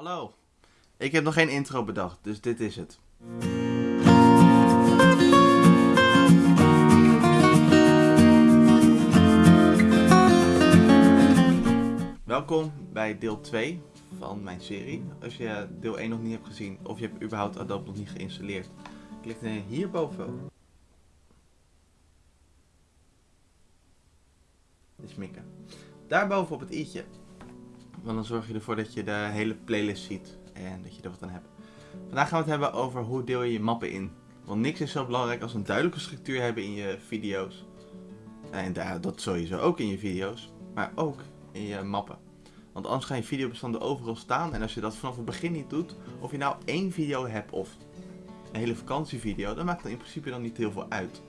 Hallo. Ik heb nog geen intro bedacht, dus dit is het. Welkom bij deel 2 van mijn serie. Als je deel 1 nog niet hebt gezien of je hebt überhaupt Adobe nog niet geïnstalleerd, klik dan hierboven. De sminken. Daarboven op het i'tje. Want dan zorg je ervoor dat je de hele playlist ziet en dat je er wat aan hebt. Vandaag gaan we het hebben over hoe deel je je mappen in. Want niks is zo belangrijk als een duidelijke structuur hebben in je video's. En dat sowieso ook in je video's, maar ook in je mappen. Want anders gaan je videobestanden overal staan en als je dat vanaf het begin niet doet, of je nou één video hebt of een hele vakantievideo, dan maakt het in principe dan niet heel veel uit.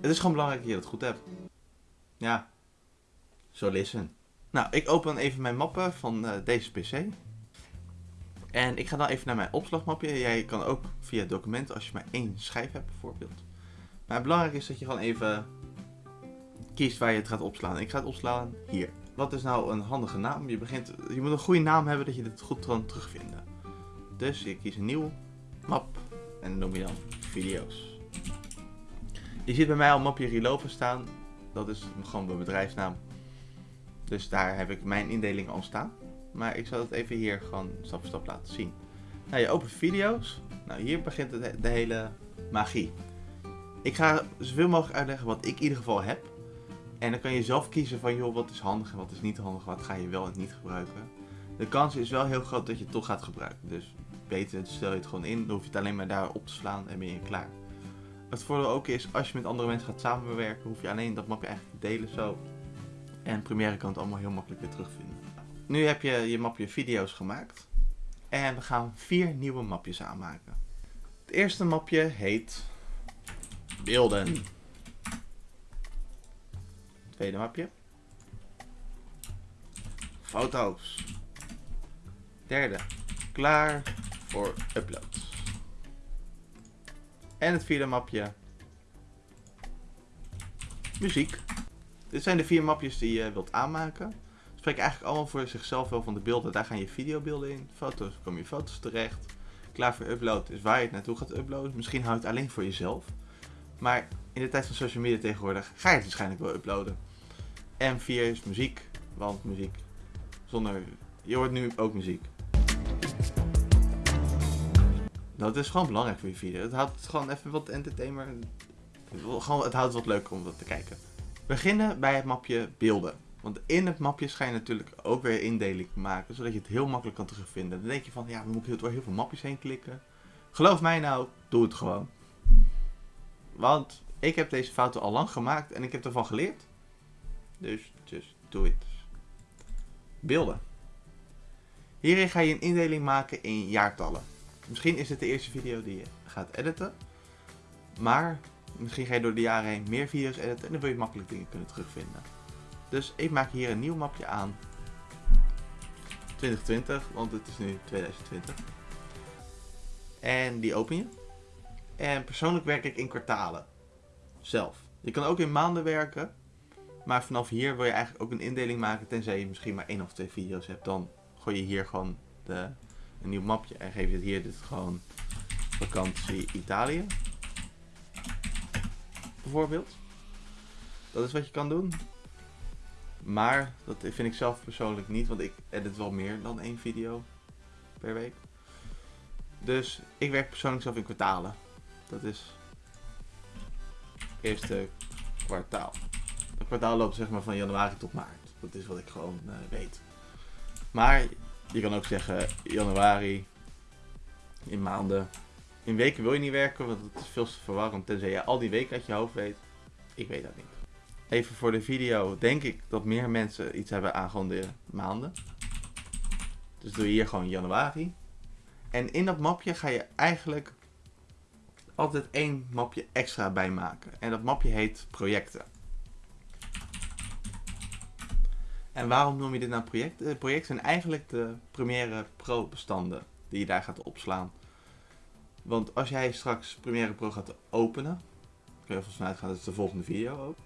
Het is gewoon belangrijk dat je dat goed hebt. Ja, so listen. Nou, ik open even mijn mappen van uh, deze PC. En ik ga dan even naar mijn opslagmapje. Jij kan ook via documenten als je maar één schijf hebt bijvoorbeeld. Maar belangrijk is dat je gewoon even kiest waar je het gaat opslaan. Ik ga het opslaan hier. Wat is nou een handige naam? Je, begint, je moet een goede naam hebben dat je dit goed kan terugvinden. Dus je kiest een nieuw map en noem je dan video's. Je ziet bij mij al mapje Relova staan. Dat is gewoon mijn bedrijfsnaam. Dus daar heb ik mijn indeling al staan. Maar ik zal het even hier gewoon stap voor stap laten zien. Nou, je opent video's. Nou, hier begint de hele magie. Ik ga zoveel mogelijk uitleggen wat ik in ieder geval heb. En dan kan je zelf kiezen van, joh, wat is handig en wat is niet handig. Wat ga je wel en niet gebruiken. De kans is wel heel groot dat je het toch gaat gebruiken. Dus beter stel je het gewoon in. Dan hoef je het alleen maar daar op te slaan en ben je klaar. Het voordeel ook is, als je met andere mensen gaat samenwerken, hoef je alleen dat mapje eigenlijk te delen zo. En Premiere kan het allemaal heel makkelijk weer terugvinden. Nu heb je je mapje video's gemaakt. En we gaan vier nieuwe mapjes aanmaken. Het eerste mapje heet beelden. Tweede mapje. Foto's. Derde. Klaar voor upload. En het vierde mapje. Muziek. Dit zijn de vier mapjes die je wilt aanmaken. Spreek eigenlijk allemaal voor zichzelf wel van de beelden. Daar gaan je videobeelden in. Foto's, komen je foto's terecht. Klaar voor upload is waar je het naartoe gaat uploaden. Misschien houdt het alleen voor jezelf. Maar in de tijd van social media tegenwoordig ga je het waarschijnlijk wel uploaden. En vier is muziek. Want muziek zonder... Je hoort nu ook muziek. Dat is gewoon belangrijk voor je video. Het houdt gewoon even wat entertainer. Gewoon, het houdt wat leuker om dat te kijken beginnen bij het mapje beelden. Want in het mapje ga je natuurlijk ook weer indeling maken, zodat je het heel makkelijk kan terugvinden. Dan denk je van, ja, dan moet ik door heel veel mapjes heen klikken. Geloof mij nou, doe het gewoon. Want ik heb deze fouten al lang gemaakt en ik heb ervan geleerd. Dus, just do it. Beelden. Hierin ga je een indeling maken in jaartallen. Misschien is het de eerste video die je gaat editen. Maar Misschien ga je door de jaren heen meer video's editen en dan wil je makkelijk dingen kunnen terugvinden. Dus ik maak hier een nieuw mapje aan. 2020, want het is nu 2020. En die open je. En persoonlijk werk ik in kwartalen. Zelf. Je kan ook in maanden werken. Maar vanaf hier wil je eigenlijk ook een indeling maken. Tenzij je misschien maar één of twee video's hebt. Dan gooi je hier gewoon de, een nieuw mapje. En geef je het hier dit gewoon vakantie Italië Dat is wat je kan doen. Maar dat vind ik zelf persoonlijk niet, want ik edit wel meer dan één video per week. Dus ik werk persoonlijk zelf in kwartalen. Dat is eerste kwartaal. Het kwartaal loopt zeg maar van januari tot maart. Dat is wat ik gewoon uh, weet. Maar je kan ook zeggen januari in maanden in weken wil je niet werken, want het is veel te verwarrend. Tenzij je al die weken uit je hoofd weet. Ik weet dat niet. Even voor de video. Denk ik dat meer mensen iets hebben aan gewoon de maanden. Dus doe je hier gewoon januari. En in dat mapje ga je eigenlijk altijd één mapje extra bij maken. En dat mapje heet projecten. En waarom noem je dit nou projecten? Eh, projecten zijn eigenlijk de Premiere Pro bestanden die je daar gaat opslaan. Want als jij straks Premiere Pro gaat openen, kun je ervan vanuit gaan dat is de volgende video ook.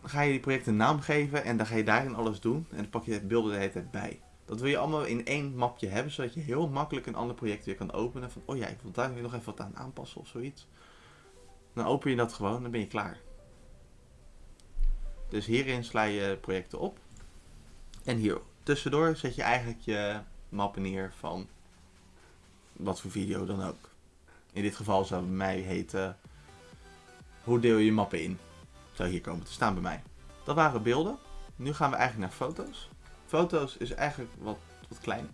Dan ga je die project een naam geven en dan ga je daarin alles doen. En dan pak je het beelden de hele tijd bij. Dat wil je allemaal in één mapje hebben, zodat je heel makkelijk een ander project weer kan openen. Van, oh ja, ik wil daar weer nog even wat aan aanpassen of zoiets. Dan open je dat gewoon, dan ben je klaar. Dus hierin sla je projecten op. En hier tussendoor zet je eigenlijk je mappen neer van wat voor video dan ook. In dit geval zou bij mij heten hoe deel je je mappen in. Zou hier komen te staan bij mij. Dat waren beelden. Nu gaan we eigenlijk naar foto's. Foto's is eigenlijk wat, wat klein.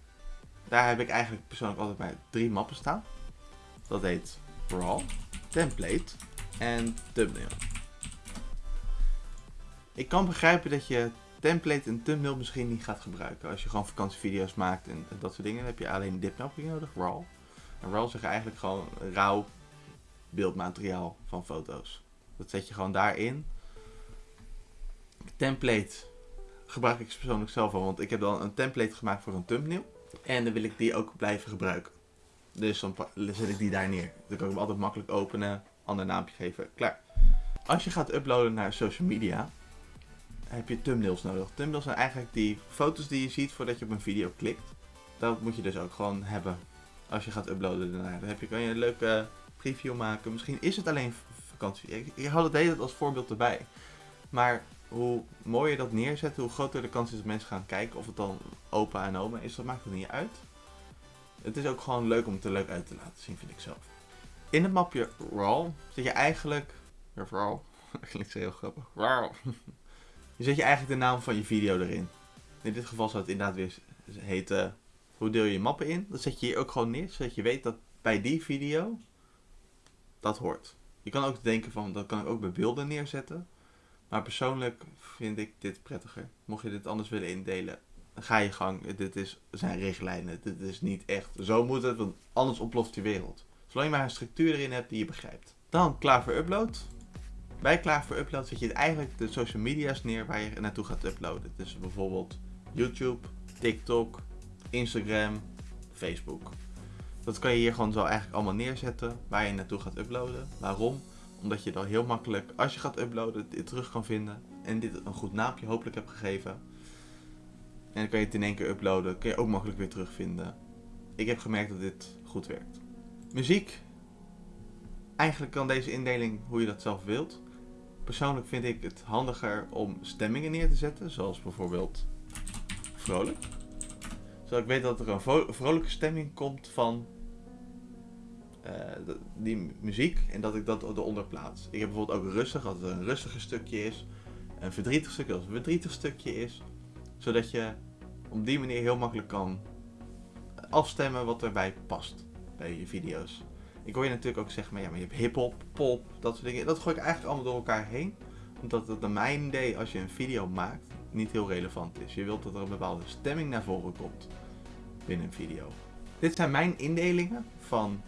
Daar heb ik eigenlijk persoonlijk altijd bij drie mappen staan. Dat heet Raw, Template en Thumbnail. Ik kan begrijpen dat je template en thumbnail misschien niet gaat gebruiken. Als je gewoon vakantievideo's maakt en dat soort dingen, dan heb je alleen dit knopje nodig, RAW. En RAW zeg je eigenlijk gewoon rauw beeldmateriaal van foto's. Dat zet je gewoon daarin. Template gebruik ik persoonlijk zelf al, want ik heb dan een template gemaakt voor een thumbnail. En dan wil ik die ook blijven gebruiken. Dus dan zet ik die daar neer. Dan kan ik hem altijd makkelijk openen, ander naampje geven, klaar. Als je gaat uploaden naar social media, heb je thumbnails nodig. Thumbnails zijn eigenlijk die foto's die je ziet voordat je op een video klikt. Dat moet je dus ook gewoon hebben als je gaat uploaden daarna. Dan heb je, kan je een leuke preview maken. Misschien is het alleen vakantie. Ik, ik had het als voorbeeld erbij. Maar hoe mooier dat neerzet, hoe groter de kans is dat mensen gaan kijken. Of het dan opa en oma is, dat maakt het niet uit. Het is ook gewoon leuk om het er leuk uit te laten zien, vind ik zelf. In het mapje RAW zit je eigenlijk... RAW, klinkt heel grappig. RAW. Je zet je eigenlijk de naam van je video erin. In dit geval zou het inderdaad weer heten... Hoe deel je mappen in? Dat zet je hier ook gewoon neer, zodat je weet dat bij die video dat hoort. Je kan ook denken van, dat kan ik ook bij beelden neerzetten. Maar persoonlijk vind ik dit prettiger. Mocht je dit anders willen indelen, ga je gang. Dit is, zijn richtlijnen. Dit is niet echt. Zo moet het, want anders ontploft je wereld. Zolang je maar een structuur erin hebt die je begrijpt. Dan klaar voor upload. Bij klaar voor upload zet je eigenlijk de social media's neer waar je naartoe gaat uploaden. Dus bijvoorbeeld YouTube, TikTok, Instagram, Facebook. Dat kan je hier gewoon zo eigenlijk allemaal neerzetten waar je naartoe gaat uploaden. Waarom? Omdat je dan heel makkelijk, als je gaat uploaden, dit terug kan vinden. En dit een goed naampje hopelijk hebt gegeven. En dan kan je het in één keer uploaden. Kun je ook makkelijk weer terugvinden. Ik heb gemerkt dat dit goed werkt. Muziek. Eigenlijk kan deze indeling hoe je dat zelf wilt. Persoonlijk vind ik het handiger om stemmingen neer te zetten. Zoals bijvoorbeeld vrolijk. Zodat ik weet dat er een vrolijke stemming komt van uh, die muziek en dat ik dat eronder plaats. Ik heb bijvoorbeeld ook rustig, dat het een rustiger stukje is. Een verdrietig stukje als een verdrietig stukje is. Zodat je op die manier heel makkelijk kan afstemmen wat erbij past bij je video's. Ik hoor je natuurlijk ook zeggen, maar ja, maar je hebt hip-hop, pop, dat soort dingen. Dat gooi ik eigenlijk allemaal door elkaar heen. Omdat het naar mijn idee, als je een video maakt, niet heel relevant is. Je wilt dat er een bepaalde stemming naar voren komt binnen een video. Dit zijn mijn indelingen van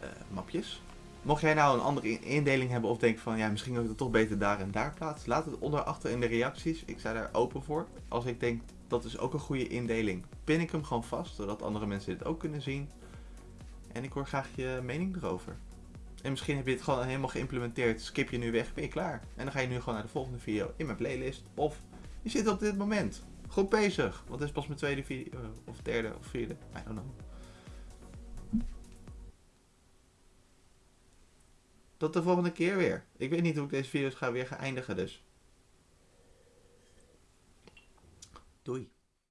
uh, mapjes. Mocht jij nou een andere indeling hebben of denk van ja, misschien wil ik het toch beter daar en daar plaatsen, laat het onder achter in de reacties. Ik sta daar open voor. Als ik denk dat is ook een goede indeling, pin ik hem gewoon vast, zodat andere mensen dit ook kunnen zien. En ik hoor graag je mening erover. En misschien heb je het gewoon helemaal geïmplementeerd, skip je nu weg, ben je klaar. En dan ga je nu gewoon naar de volgende video in mijn playlist. Of je zit op dit moment goed bezig, want het is pas mijn tweede video, of derde of vierde, I don't know. Tot de volgende keer weer. Ik weet niet hoe ik deze video's ga weer gaan eindigen dus. Doei.